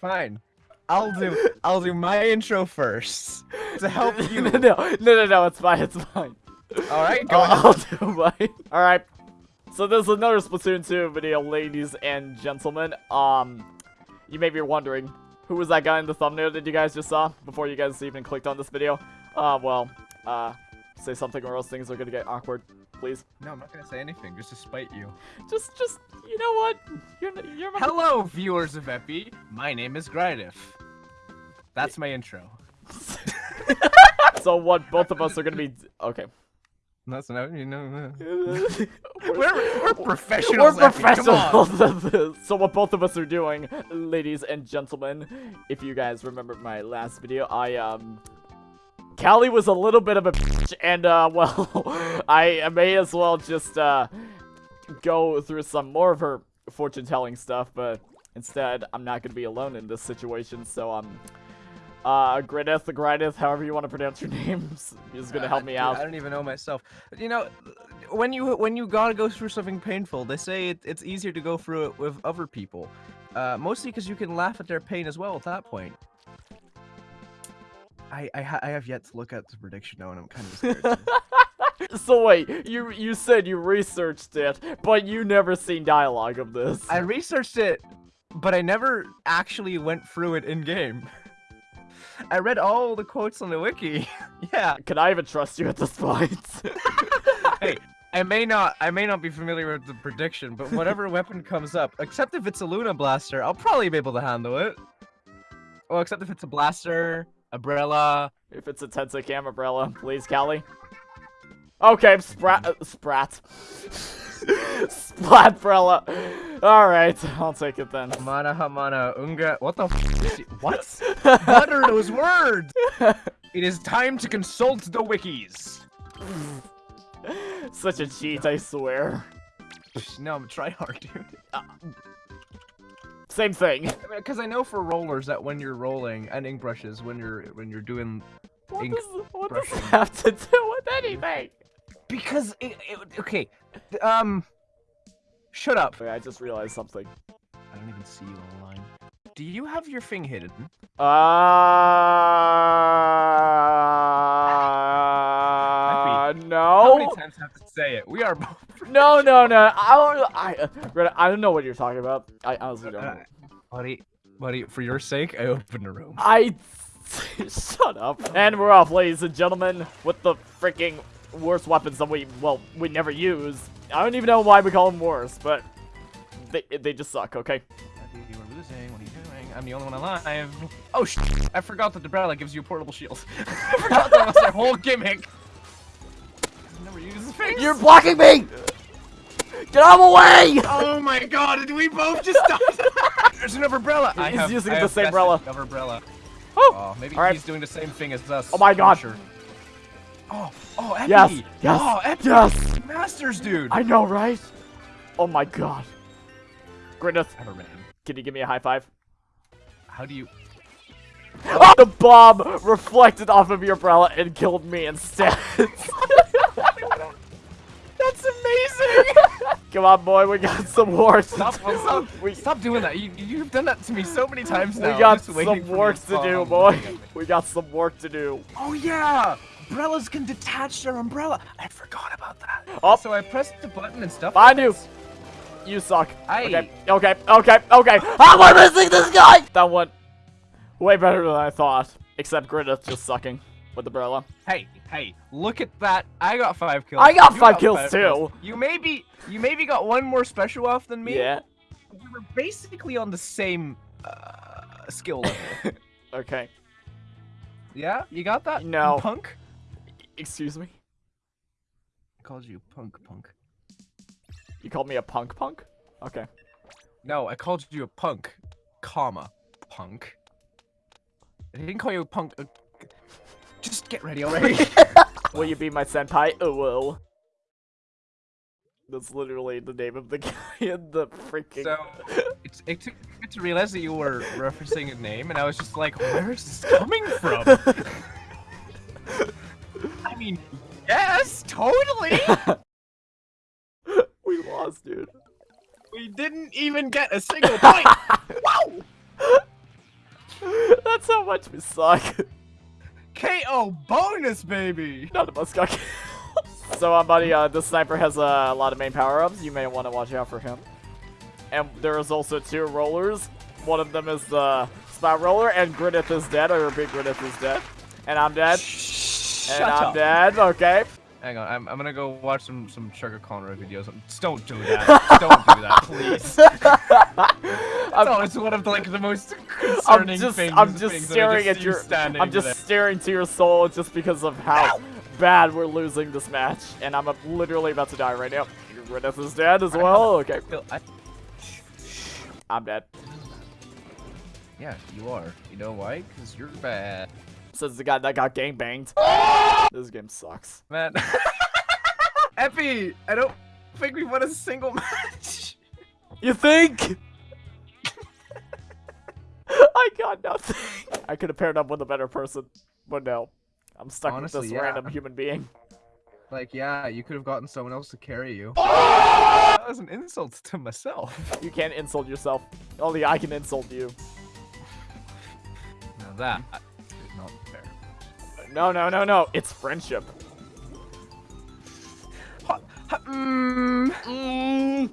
Fine. I'll do I'll do my intro first to help you. no, no, no, no, no, it's fine, it's fine. All right, go I'll, ahead. I'll do mine. All right. So this is another Splatoon 2 video, ladies and gentlemen. Um, you may be wondering, who was that guy in the thumbnail that you guys just saw before you guys even clicked on this video? Uh, well, uh, say something or else things are gonna get awkward. Please, No, I'm not gonna say anything just to spite you. just, just, you know what? You're, you're my. Hello, viewers of Epi. My name is Grydif. That's my intro. So what? Both of us are gonna be okay. That's not you know. we're, We're we're professionals. We're Epi, come on. professionals. So what both of us are doing, ladies and gentlemen, if you guys remember my last video, I um Callie was a little bit of a bitch, and uh well I may as well just uh go through some more of her fortune telling stuff, but instead I'm not gonna be alone in this situation, so um uh Gridith, the Gridith, however you want to pronounce your names, is gonna help me Uh, out. I don't even know myself. You know, when you when you gotta go through something painful, they say it, it's easier to go through it with other people. Uh, mostly because you can laugh at their pain as well at that point. I I, ha I have yet to look at the prediction now, and I'm kind of scared. So wait, you you said you researched it, but you never seen dialogue of this. I researched it, but I never actually went through it in game. I read all the quotes on the wiki. yeah. Can I even trust you at this point? Hey, I may not I may not be familiar with the prediction, but whatever weapon comes up, except if it's a Luna blaster, I'll probably be able to handle it. Well, except if it's a blaster, umbrella. if it's a Tenta umbrella, please, Callie. Okay, sprat, uh, sprat. Splatbrella. Alright, I'll take it then. Hamana Hamana Unga. What the f? What? what are those words? It is time to consult the wikis. Such a cheat, I swear. No, I'm trying hard, dude. Same thing. Because I know for rollers that when you're rolling and ink brushes when you're when you're doing What Ink does, what does brushing. that have to do with anything? because it, it okay um shut up Okay, I just realized something. I don't even see you online do you have your thing hidden Uh, how no. many times have to say it we are both No, no, no. I don't. I, uh, I don't know what you're talking about. I honestly don't. Uh, know. buddy buddy for your sake I opened the room I. Shut up. And we're off, ladies and gentlemen, with the freaking worst weapons that we, well, we never use. I don't even know why we call them worse, but they they just suck. Okay. Buddy, you are losing what are you doing I'm the only one alive oh sh I forgot that the umbrella gives you a portable shield I forgot that was their whole gimmick I never use You're blocking me. Get out of the way! Oh my god, did we both just die? There's another umbrella. I He's have, using I the have same umbrella. Another umbrella. Oh, maybe All right. he's doing the same thing as us. Oh my God. Sure. Oh, oh, Epi. Yes, yes, Oh, Epi. yes. Masters, dude. I know, right? Oh my god. Gwyneth, Ever can you give me a high five? How do you? Oh, the bomb reflected off of your umbrella and killed me instead. That's amazing. Come on, boy, we got some work to stop, do. stop, We, stop doing that. You, you've done that to me so many times now. we got some work to do, boy. We got some work to do. Oh yeah. Umbrellas can detach their umbrella. I forgot about that. Oh. So I pressed the button and stuff. Find you. You suck. I- Okay, okay, okay, okay. How am I missing this guy? That went way better than I thought. Except Gridith just sucking with the umbrella. Hey, hey, look at that. I got five kills. I got You five kills too. You maybe you maybe got one more special off than me. Yeah. We were basically on the same uh, skill level. Okay. yeah? You got that? No. Punk? Excuse me? I called you punk punk. You called me a punk punk? Okay. No, I called you a punk, comma, punk. I didn't call you a punk. Uh, just get ready already. Will you be my senpai? Oh, well. That's literally the name of the guy in the freaking. so, it's, it took me to realize that you were referencing a name, and I was just like, where is this coming from? I mean, yes, totally. we lost, dude. we didn't even get a single point. wow. That's how much we suck. KO bonus, baby. None of us got. So, uh, buddy, uh, this sniper has uh, a lot of main power-ups. You may want to watch out for him. And there is also two rollers. One of them is the spot roller, and Grinnith is dead. I repeat, Grinnith is dead. And I'm dead. And I'm up. dead. Okay. Hang on, I'm, I'm gonna go watch some some Sugar Conroy videos. Just don't do that. don't do that, please. That's always one of the, like the most I'm concerning just, things. I'm just that staring just at see your, you standing I'm just there. staring to your soul just because of how bad we're losing this match, and I'm uh, literally about to die right now. Grinnith is dead as well. Okay, Feel- I- I'm dead. yeah, you are. You know why? Because you're bad, Says the guy that got gang banged. This game sucks. man. Epi, I don't think we won a single match. You think? I got nothing. I could have paired up with a better person, but no. I'm stuck Honestly, with this yeah. random human being. Like, yeah, you could have gotten someone else to carry you. that was an insult to myself. You can't insult yourself. Only I can insult you. Now that is not fair. No, no, no, no. It's friendship. Mm, Mm.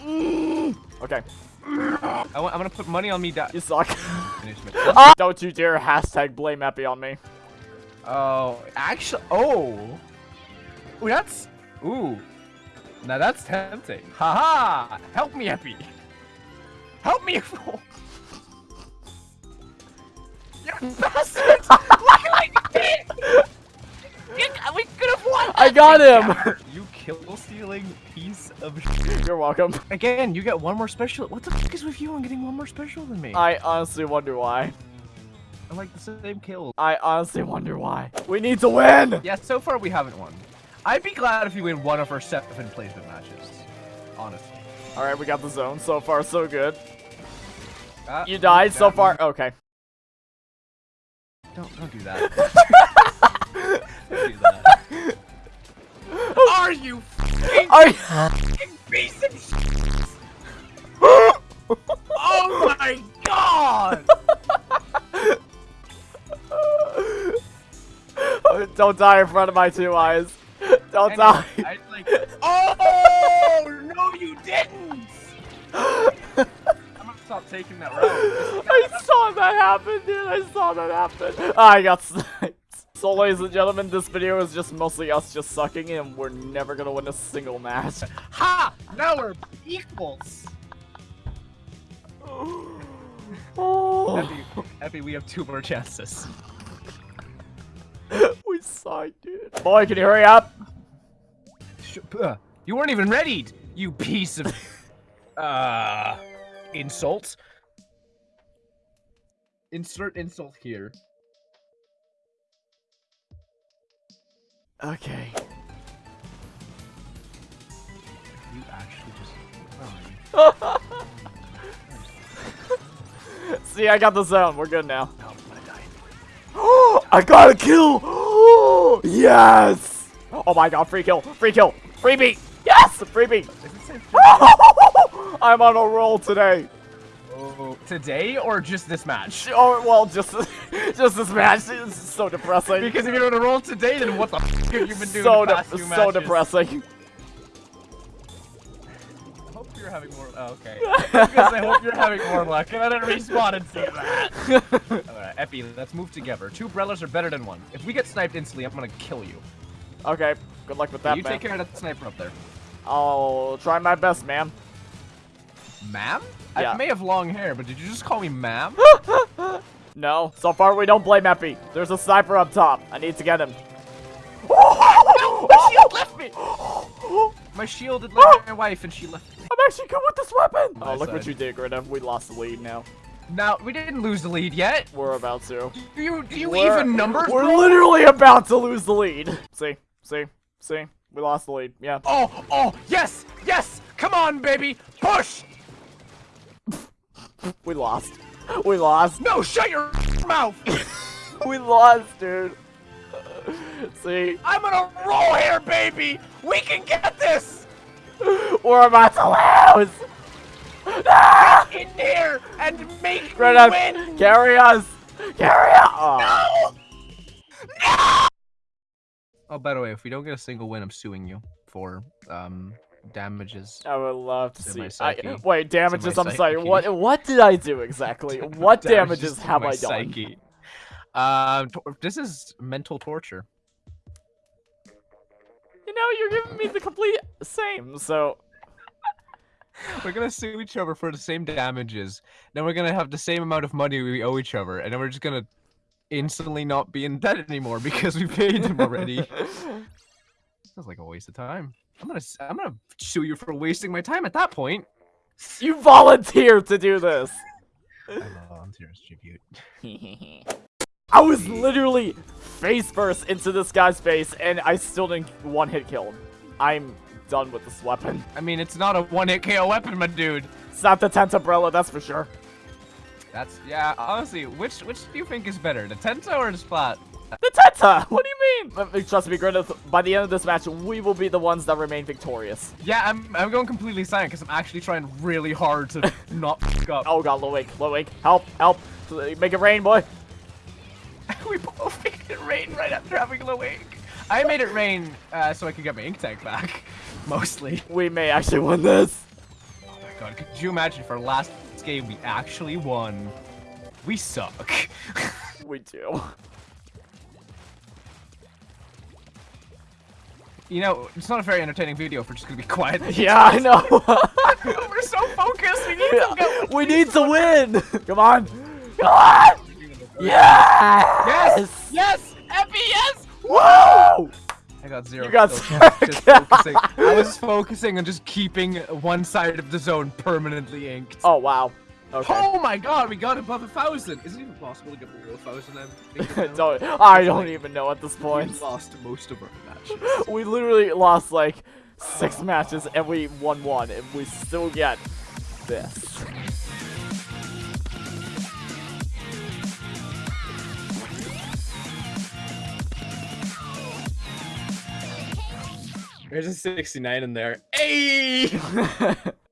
Mm. Okay, I want, I'm gonna put money on me. Da- you suck. Ah! Don't you dare hashtag blame Epi on me. Oh, actually, oh. Ooh, that's, ooh. Now that's tempting. Haha! Help me, Epi. Help me, fool. You bastard! Look at what you We could have won! I got him! You kill stealing piece of shit. You're welcome. Again, you get one more special. What the fuck is with you on getting one more special than me? I honestly wonder why. I'm like the same kill. I honestly wonder why. We need to win! Yeah, so far we haven't won. I'd be glad if you win one of our seven placement matches. Honestly. Alright, we got the zone. So far, so good. Uh, You died so far. Okay. Don't don't do that. Are you Are you- piece of? Oh my god! Don't die in front of my two eyes. Don't Anyway, die. I like. Oh no, you didn't! I'm gonna stop taking that route. I saw that happen, dude. I saw that happen. I got sniped. So, ladies and gentlemen, this video is just mostly us just sucking, and we're never gonna win a single match. Ha! Now we're equals. Oh, Epi, Epi, we have two more chances. we suck, dude. Boy, can you hurry up? Sh- uh, you weren't even ready, you piece of uh insult. Insert insult here. Okay. You actually just. Oh, See, I got the zone. We're good now. no, gonna. I got a kill! yes! Oh my god, free kill, free kill, freebie! Yes, freebie! Is it safe? I'm on a roll today. Oh, today or just this match? Oh, well, just just this match is so depressing. Because if you're on a roll today, then what the f have you been doing so the de- past few so matches? depressing. I hope you're having more. Oh, okay. because I hope you're having more luck, and I didn't respawn and see that. Alright, Epi, let's move together. Two umbrellas are better than one. If we get sniped instantly, I'm gonna kill you. okay, good luck with that, you man. take care of that sniper up there. I'll try my best, man. Ma'am? Yeah. I may have long hair, but did you just call me ma'am? No, so far we don't blame Epi. There's a sniper up top. I need to get him. My shield left me! My shield had left my wife and she left me. I'm actually good with this weapon. Oh, Nice look what you did, Greta. We lost the lead now. Now, we didn't lose the lead yet. We're about to. Do you, do you We're- even numbers, We're bro? literally about to lose the lead. See, see, see. We lost the lead. Yeah. Oh, oh, yes, yes! Come on, baby! Push! We lost. We lost. No, shut your mouth! We lost, dude. See, I'm gonna roll here, baby! We can get this! we're about to lose. In here and make me Greta, win! carry us. Carry on! Oh, by the way, if we don't get a single win, I'm suing you for um damages. I would love to see. I, wait, damages. I'm sorry. What what did I do exactly? What damages to have I done? psyche. Um, tor- this is mental torture. You know, you're giving me the complete same. So We're gonna sue each other for the same damages. Then we're gonna have the same amount of money we owe each other, and then we're just gonna instantly not be in debt anymore because we paid them already. Sounds like a waste of time. I'm gonna I'm gonna sue you for wasting my time at that point. you volunteered to do this. I volunteer as tribute. I was literally face first into this guy's face, and I still didn't one hit kill him. I'm done with this weapon. I mean, it's not a one-hit KO weapon, my dude. It's not the Tenta umbrella, that's for sure. That's yeah. Honestly, which which do you think is better, the Tenta or the Splat? The Tenta! What do you mean? Uh, Trust me, Grenith, by the end of this match, we will be the ones that remain victorious. Yeah, I'm I'm going completely silent because I'm actually trying really hard to not fuck up. Oh god, Lowick, Lowick, help, help. Make it rain, boy. we both made it rain right after having low ink. I made it rain uh, so I could get my ink tank back, mostly. We may actually win this. Oh my god, could you imagine if our last game we actually won? We suck. We do. You know, it's not a very entertaining video if we're just gonna be quiet. Yeah, I know. we're so focused. We need to go. we need to win. Come on. Come on. Yes. Yes! Yes! Epi, yes! Woo! I got zero. You got zero just focusing. I was focusing on just keeping one side of the zone permanently inked. Oh wow. Okay. Oh my god, we got above a thousand! Is it even possible to get below a thousand? I'm don't, I don't even know at this point. We lost most of our matches. We literally lost like six ah. matches and we won one, and we still get this. There's a 69 in there. Hey!